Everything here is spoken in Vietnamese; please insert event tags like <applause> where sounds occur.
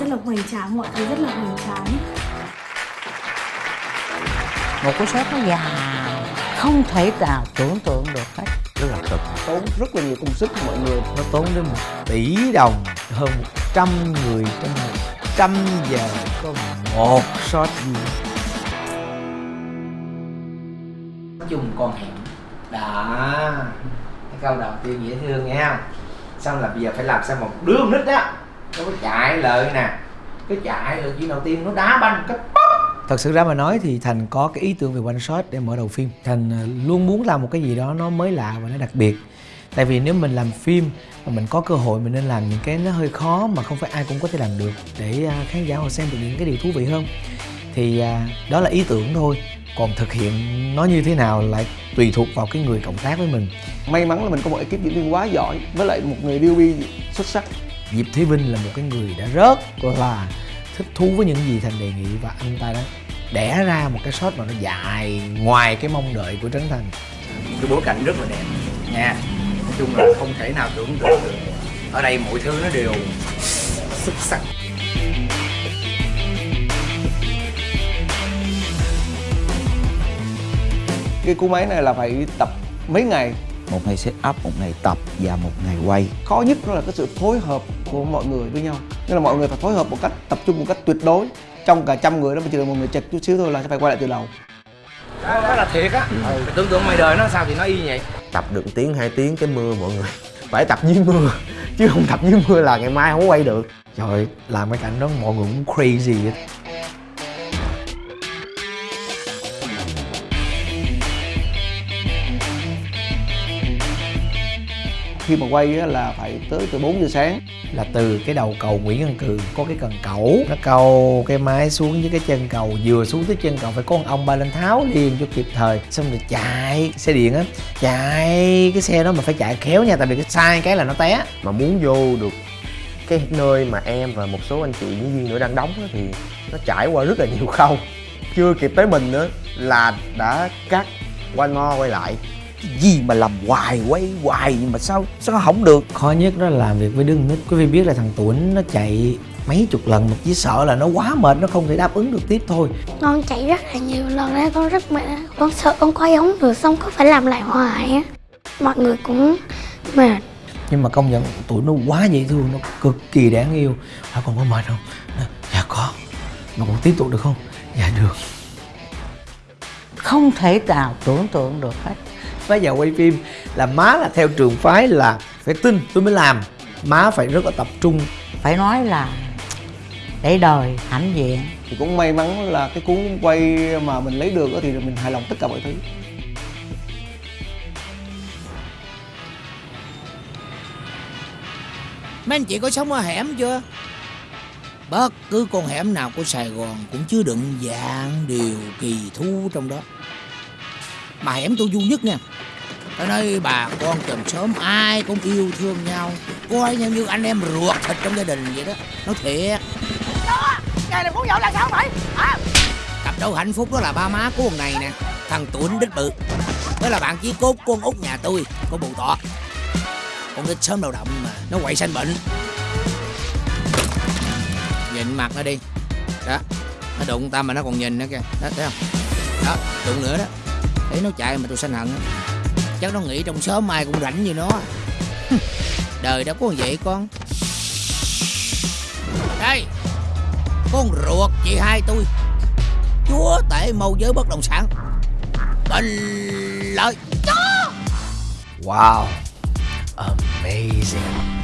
rất là hoành tráng mọi thứ rất là hoành tráng. Một cái shot nó dài không thể nào tưởng tượng được hết. Rất là cực tốn rất là nhiều công sức của mọi người. Nó tốn đến một tỷ đồng hơn một trăm người trong một trăm giờ có một shot chung con hẻm. Đó. Cái câu đầu tiên dễ thương nghe không? Xong là bây giờ phải làm sao một đứa con nít á nó có chạy lợi nè. Cái chạy lợi chuyện đầu tiên nó đá banh cái thật sự ra mà nói thì thành có cái ý tưởng về one shot để mở đầu phim. Thành ờ, luôn muốn làm một cái gì đó nó mới lạ và nó đặc biệt. Tại vì nếu mình làm phim mà mình có cơ hội mình nên làm những cái nó hơi khó mà không phải ai cũng có thể làm được để ờ, khán giả họ xem được những cái điều thú vị hơn. Thì ờ, đó là ý tưởng thôi. Còn thực hiện nó như thế nào lại tùy thuộc vào cái người cộng tác với mình. May mắn là mình có một ekip diễn viên quá giỏi với lại một người bi xuất sắc Diệp Thế Vinh là một cái người đã rất là thích thú với những gì Thành đề nghị và anh ta đã đẻ ra một cái shot mà nó dài ngoài cái mong đợi của Trấn Thành. Cái bối cảnh rất là đẹp nha. Nói chung là không thể nào tưởng tượng được. Ở đây mọi thứ nó đều xuất sắc. Cái cú máy này là phải tập mấy ngày một ngày set up một ngày tập và một ngày quay. Khó nhất đó là cái sự phối hợp của mọi người với nhau. Nên là mọi người phải phối hợp một cách tập trung một cách tuyệt đối. Trong cả trăm người đó mà chỉ cần một người chật chút xíu thôi là sẽ phải quay lại từ đầu. Đó, đó là thiệt á. Ừ. mày tưởng tượng ngoài đời nó sao thì nó y vậy. Tập được tiếng hai tiếng cái mưa mọi người. <laughs> Phải tập dưới mưa chứ không tập dưới mưa là ngày mai không quay được. Trời ơi, làm cái cảnh đó mọi người cũng crazy hết khi mà quay á, là phải tới từ 4 giờ sáng. Là từ cái đầu cầu Nguyễn Văn Cừ có cái cần cẩu. Nó câu cái máy xuống với cái chân cầu vừa xuống tới chân cầu phải có con ông ba lên tháo liền cho kịp thời. Xong rồi chạy xe điện á chạy cái xe đó mà phải chạy khéo nha tại vì cái sai cái là nó té. Mà muốn vô được cái nơi mà em và một số anh chị diễn viên nữa đang đóng á, thì nó trải qua rất là nhiều khâu. Chưa kịp tới mình nữa là đã cắt quay ngo quay lại cái gì mà làm hoài quay hoài mà sao sao không được? Khó nhất đó là làm việc với đứa nít. Quý vị biết là thằng Tuấn nó chạy mấy chục lần mà chỉ sợ là nó quá mệt nó không thể đáp ứng được tiếp thôi. Con chạy rất là nhiều lần đấy con rất mệt con sợ con quay không được xong có phải làm lại hoài á. Mọi người cũng mệt. Nhưng mà công nhận tụi nó quá dễ thương nó cực kỳ đáng yêu. Hỏi con có mệt không? Dạ có. Mà còn tiếp tục được không? Dạ được. Không thể nào tưởng tượng được hết bây giờ quay phim là má là theo trường phái là phải tin tôi mới làm má phải rất là tập trung phải nói là để đời hãnh diện thì cũng may mắn là cái cuốn quay mà mình lấy được á thì mình hài lòng tất cả mọi thứ Mấy anh chị có sống ở hẻm chưa? Bất cứ con hẻm nào của Sài Gòn cũng chứa đựng dạng điều kỳ thú trong đó. Mà hẻm tôi vui nhất nha. Ở đây bà con chồng sớm ai cũng yêu thương nhau. Coi nhau như anh em ruột thịt trong gia đình vậy đó. Nói thiệt. Ngày này muốn nhậu là sao vậy hả? Cặp đôi hạnh phúc đó là ba má của con này nè. Thằng Tuấn đích bự. Đó là bạn chí cốt con út nhà tôi Con bù tọ Con đích sớm đầu động mà Nó quậy sanh bệnh. Nhìn mặt nó đi. Đó. Nó đụng ta mà nó còn nhìn nữa kìa. Đó thấy không? Đó đụng nữa đó. Thấy nó chạy mà tôi sanh hận á Chắc nó nghĩ trong xóm ai cũng rảnh như nó. <laughs> Đời đâu có vậy con. Đây, Con ruột chị hai tôi. Chúa tể mâu giới bất động sản. Bình lợi wow, amazing.